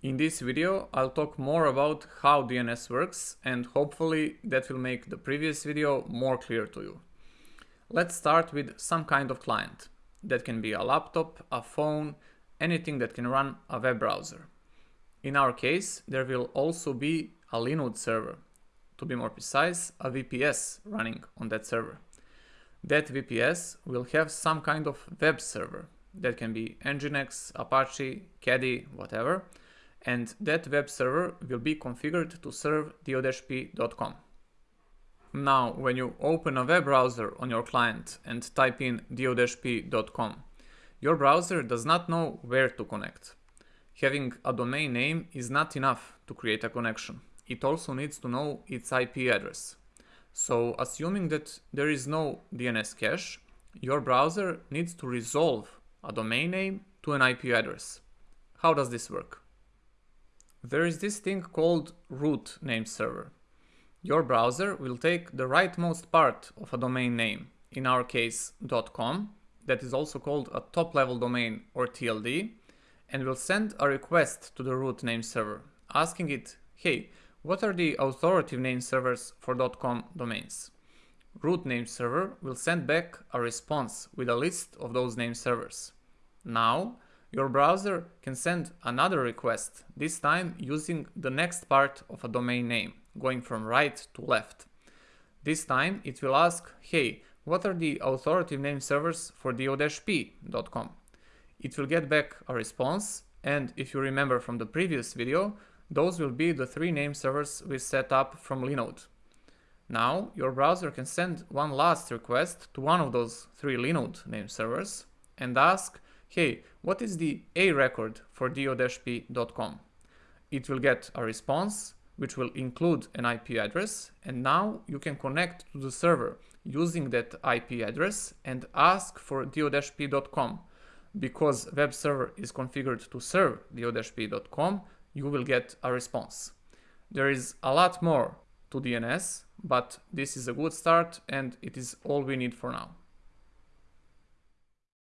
In this video, I'll talk more about how DNS works and hopefully that will make the previous video more clear to you. Let's start with some kind of client. That can be a laptop, a phone, anything that can run a web browser. In our case, there will also be a Linode server. To be more precise, a VPS running on that server. That VPS will have some kind of web server. That can be Nginx, Apache, Caddy, whatever and that web server will be configured to serve diodhp.com. Now, when you open a web browser on your client and type in diodhp.com, your browser does not know where to connect. Having a domain name is not enough to create a connection. It also needs to know its IP address. So, assuming that there is no DNS cache, your browser needs to resolve a domain name to an IP address. How does this work? There is this thing called root name server. Your browser will take the rightmost part of a domain name, in our case .com, that is also called a top-level domain or TLD, and will send a request to the root name server, asking it, hey, what are the authoritative name servers for .com domains? Root name server will send back a response with a list of those name servers. Now, your browser can send another request, this time using the next part of a domain name, going from right to left. This time it will ask, hey, what are the authoritative name servers for do-p.com? It will get back a response, and if you remember from the previous video, those will be the three name servers we set up from Linode. Now, your browser can send one last request to one of those three Linode name servers and ask, hey, what is the A record for dio-p.com? It will get a response, which will include an IP address, and now you can connect to the server using that IP address and ask for dio-p.com. Because web server is configured to serve dio-p.com, you will get a response. There is a lot more to DNS, but this is a good start and it is all we need for now.